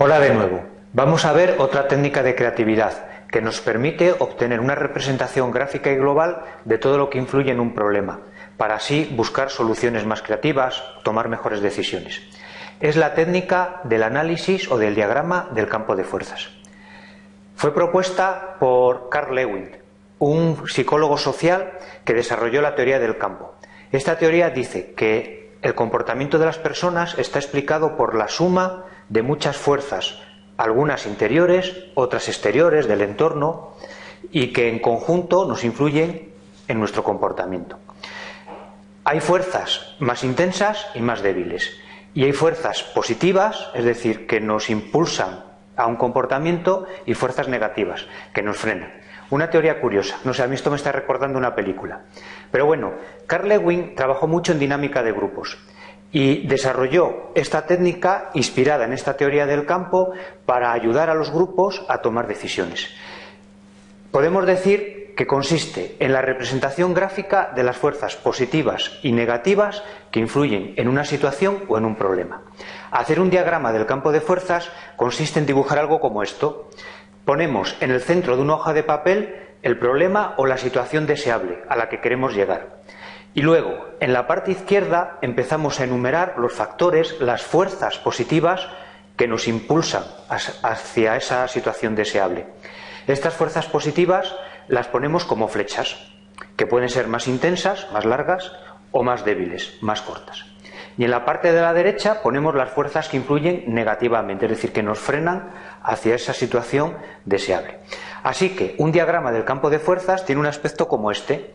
Hola de nuevo. Vamos a ver otra técnica de creatividad que nos permite obtener una representación gráfica y global de todo lo que influye en un problema, para así buscar soluciones más creativas, tomar mejores decisiones. Es la técnica del análisis o del diagrama del campo de fuerzas. Fue propuesta por Carl Lewin, un psicólogo social que desarrolló la teoría del campo. Esta teoría dice que el comportamiento de las personas está explicado por la suma de muchas fuerzas, algunas interiores, otras exteriores del entorno, y que en conjunto nos influyen en nuestro comportamiento. Hay fuerzas más intensas y más débiles, y hay fuerzas positivas, es decir, que nos impulsan a un comportamiento, y fuerzas negativas, que nos frenan. Una teoría curiosa, no sé, a mí esto me está recordando una película. Pero bueno, Carl Lewin trabajó mucho en dinámica de grupos y desarrolló esta técnica inspirada en esta teoría del campo para ayudar a los grupos a tomar decisiones. Podemos decir que consiste en la representación gráfica de las fuerzas positivas y negativas que influyen en una situación o en un problema. Hacer un diagrama del campo de fuerzas consiste en dibujar algo como esto. Ponemos en el centro de una hoja de papel el problema o la situación deseable a la que queremos llegar. Y luego, en la parte izquierda, empezamos a enumerar los factores, las fuerzas positivas que nos impulsan hacia esa situación deseable. Estas fuerzas positivas las ponemos como flechas, que pueden ser más intensas, más largas o más débiles, más cortas. Y en la parte de la derecha ponemos las fuerzas que influyen negativamente, es decir, que nos frenan hacia esa situación deseable. Así que un diagrama del campo de fuerzas tiene un aspecto como este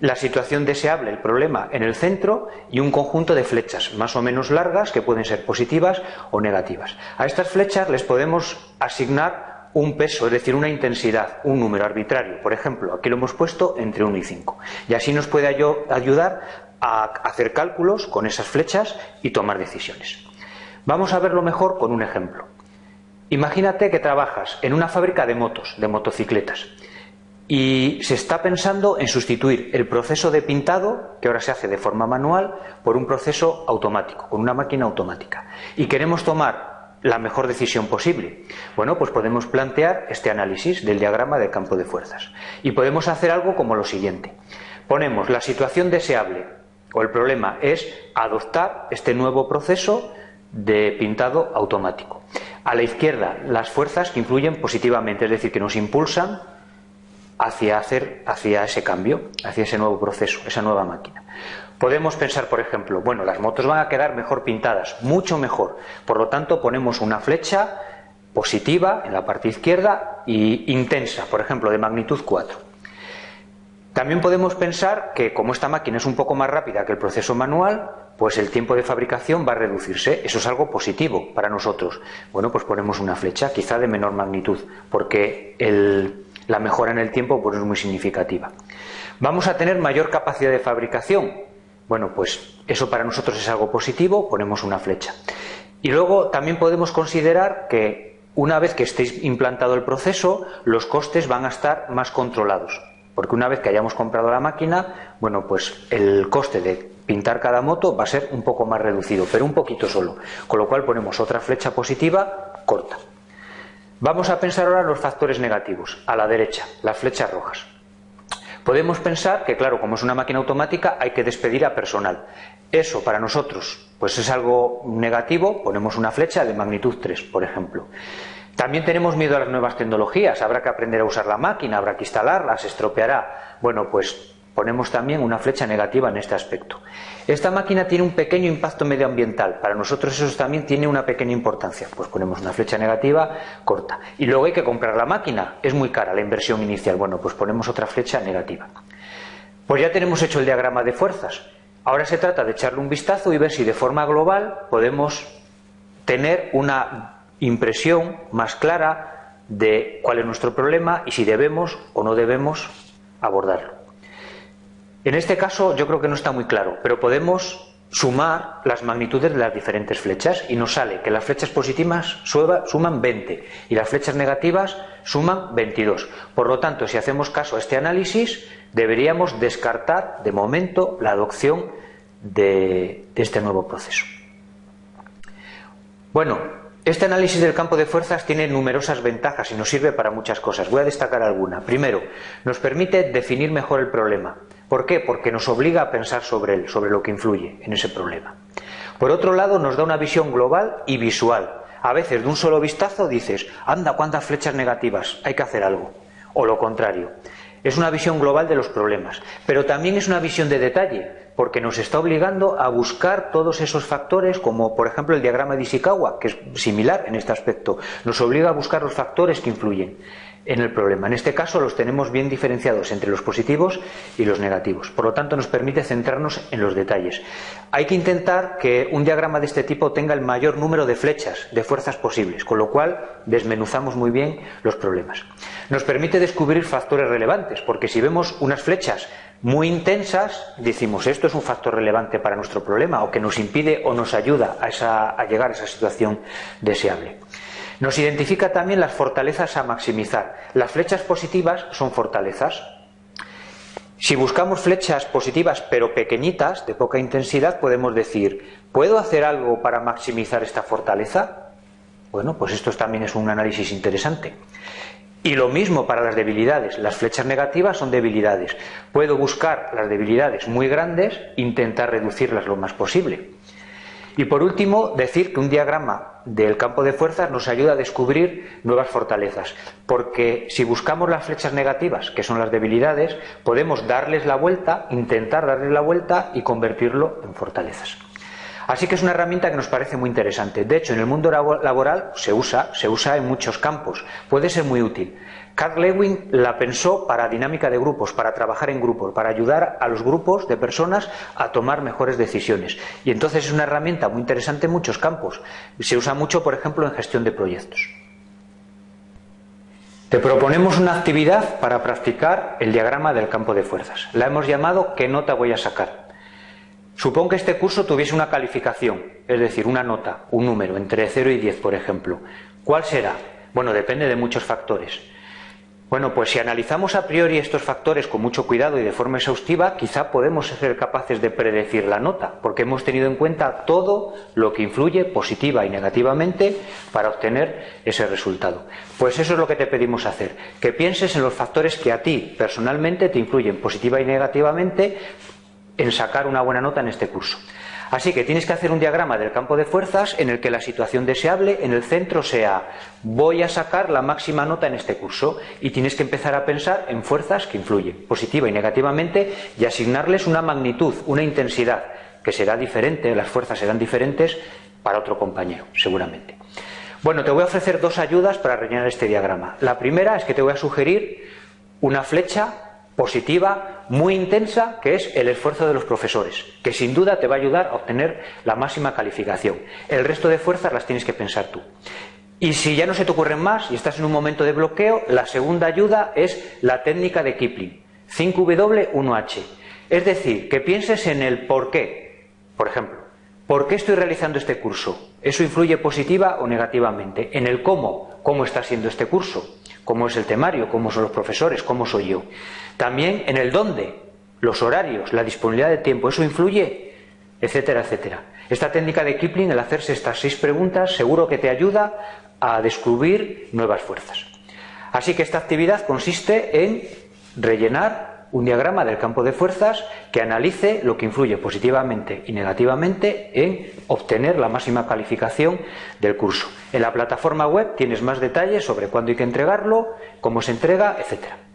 la situación deseable, el problema, en el centro y un conjunto de flechas más o menos largas que pueden ser positivas o negativas. A estas flechas les podemos asignar un peso, es decir, una intensidad, un número arbitrario. Por ejemplo, aquí lo hemos puesto entre 1 y 5. Y así nos puede ayudar a hacer cálculos con esas flechas y tomar decisiones. Vamos a verlo mejor con un ejemplo. Imagínate que trabajas en una fábrica de motos, de motocicletas y se está pensando en sustituir el proceso de pintado, que ahora se hace de forma manual, por un proceso automático, con una máquina automática. Y queremos tomar la mejor decisión posible. Bueno, pues podemos plantear este análisis del diagrama de campo de fuerzas. Y podemos hacer algo como lo siguiente. Ponemos la situación deseable o el problema es adoptar este nuevo proceso de pintado automático. A la izquierda, las fuerzas que influyen positivamente, es decir, que nos impulsan hacia, hacer, hacia ese cambio, hacia ese nuevo proceso, esa nueva máquina. Podemos pensar, por ejemplo, bueno, las motos van a quedar mejor pintadas, mucho mejor. Por lo tanto, ponemos una flecha positiva en la parte izquierda y intensa, por ejemplo, de magnitud 4. También podemos pensar que como esta máquina es un poco más rápida que el proceso manual, pues el tiempo de fabricación va a reducirse. Eso es algo positivo para nosotros. Bueno, pues ponemos una flecha, quizá de menor magnitud, porque la mejora en el tiempo pues, es muy significativa. ¿Vamos a tener mayor capacidad de fabricación? Bueno, pues eso para nosotros es algo positivo, ponemos una flecha. Y luego también podemos considerar que una vez que estéis implantado el proceso, los costes van a estar más controlados. Porque una vez que hayamos comprado la máquina, bueno, pues el coste de pintar cada moto va a ser un poco más reducido, pero un poquito solo. Con lo cual ponemos otra flecha positiva corta. Vamos a pensar ahora los factores negativos, a la derecha, las flechas rojas. Podemos pensar que, claro, como es una máquina automática, hay que despedir a personal. Eso para nosotros, pues es algo negativo, ponemos una flecha de magnitud 3, por ejemplo. También tenemos miedo a las nuevas tecnologías, habrá que aprender a usar la máquina, habrá que instalarla, se estropeará. Bueno, pues ponemos también una flecha negativa en este aspecto. Esta máquina tiene un pequeño impacto medioambiental. Para nosotros eso también tiene una pequeña importancia. Pues ponemos una flecha negativa corta. Y luego hay que comprar la máquina. Es muy cara la inversión inicial. Bueno, pues ponemos otra flecha negativa. Pues ya tenemos hecho el diagrama de fuerzas. Ahora se trata de echarle un vistazo y ver si de forma global podemos tener una impresión más clara de cuál es nuestro problema y si debemos o no debemos abordarlo. En este caso yo creo que no está muy claro, pero podemos sumar las magnitudes de las diferentes flechas y nos sale que las flechas positivas suman 20 y las flechas negativas suman 22. Por lo tanto, si hacemos caso a este análisis, deberíamos descartar de momento la adopción de, este nuevo proceso. Bueno, Este análisis del campo de fuerzas tiene numerosas ventajas y nos sirve para muchas cosas. Voy a destacar alguna. Primero, nos permite definir mejor el problema. ¿Por qué? Porque nos obliga a pensar sobre él, sobre lo que influye en ese problema. Por otro lado, nos da una visión global y visual. A veces, de un solo vistazo, dices, anda, cuántas flechas negativas, hay que hacer algo. O lo contrario. Es una visión global de los problemas, pero también es una visión de detalle, porque nos está obligando a buscar todos esos factores, como por ejemplo el diagrama de Ishikawa, que es similar en este aspecto, nos obliga a buscar los factores que influyen en el problema. En este caso los tenemos bien diferenciados entre los positivos y los negativos. Por lo tanto, nos permite centrarnos en los detalles. Hay que intentar que un diagrama de este tipo tenga el mayor número de flechas, de fuerzas posibles, con lo cual desmenuzamos muy bien los problemas. Nos permite descubrir factores relevantes, porque si vemos unas flechas muy intensas, decimos esto es un factor relevante para nuestro problema o que nos impide o nos ayuda a, a llegar a esa situación deseable. Nos identifica también las fortalezas a maximizar. Las flechas positivas son fortalezas. Si buscamos flechas positivas pero pequeñitas, de poca intensidad, podemos decir, ¿puedo hacer algo para maximizar esta fortaleza? Bueno, pues esto también es un análisis interesante. Y lo mismo para las debilidades. Las flechas negativas son debilidades. Puedo buscar las debilidades muy grandes, intentar reducirlas lo más posible. Y por último, decir que un diagrama del campo de fuerzas nos ayuda a descubrir nuevas fortalezas, porque si buscamos las flechas negativas, que son las debilidades, podemos darles la vuelta, intentar darles la vuelta y convertirlo en fortalezas. Así que es una herramienta que nos parece muy interesante. De hecho, en el mundo laboral se usa, se usa en muchos campos. Puede ser muy útil. Carl Lewin la pensó para dinámica de grupos, para trabajar en grupos, para ayudar a los grupos de personas a tomar mejores decisiones. Y entonces es una herramienta muy interesante en muchos campos. Se usa mucho, por ejemplo, en gestión de proyectos. Te proponemos una actividad para practicar el diagrama del campo de fuerzas. La hemos llamado ¿Qué nota voy a sacar? Supón que este curso tuviese una calificación, es decir, una nota, un número, entre 0 y 10, por ejemplo. ¿Cuál será? Bueno, depende de muchos factores. Bueno, pues si analizamos a priori estos factores con mucho cuidado y de forma exhaustiva, quizá podemos ser capaces de predecir la nota, porque hemos tenido en cuenta todo lo que influye positiva y negativamente para obtener ese resultado. Pues eso es lo que te pedimos hacer, que pienses en los factores que a ti personalmente te influyen positiva y negativamente en sacar una buena nota en este curso. Así que tienes que hacer un diagrama del campo de fuerzas en el que la situación deseable en el centro sea voy a sacar la máxima nota en este curso y tienes que empezar a pensar en fuerzas que influyen positiva y negativamente y asignarles una magnitud, una intensidad que será diferente, las fuerzas serán diferentes para otro compañero, seguramente. Bueno, te voy a ofrecer dos ayudas para rellenar este diagrama. La primera es que te voy a sugerir una flecha positiva muy intensa que es el esfuerzo de los profesores, que sin duda te va a ayudar a obtener la máxima calificación. El resto de fuerzas las tienes que pensar tú. Y si ya no se te ocurren más y estás en un momento de bloqueo, la segunda ayuda es la técnica de Kipling, 5W1H. Es decir, que pienses en el por qué. Por ejemplo, ¿por qué estoy realizando este curso? ¿Eso influye positiva o negativamente? En el cómo, cómo está siendo este curso cómo es el temario, cómo son los profesores, cómo soy yo. También en el dónde, los horarios, la disponibilidad de tiempo, eso influye, etcétera, etcétera. Esta técnica de Kipling, el hacerse estas seis preguntas, seguro que te ayuda a descubrir nuevas fuerzas. Así que esta actividad consiste en rellenar un diagrama del campo de fuerzas que analice lo que influye positivamente y negativamente en obtener la máxima calificación del curso. En la plataforma web tienes más detalles sobre cuándo hay que entregarlo, cómo se entrega, etcétera.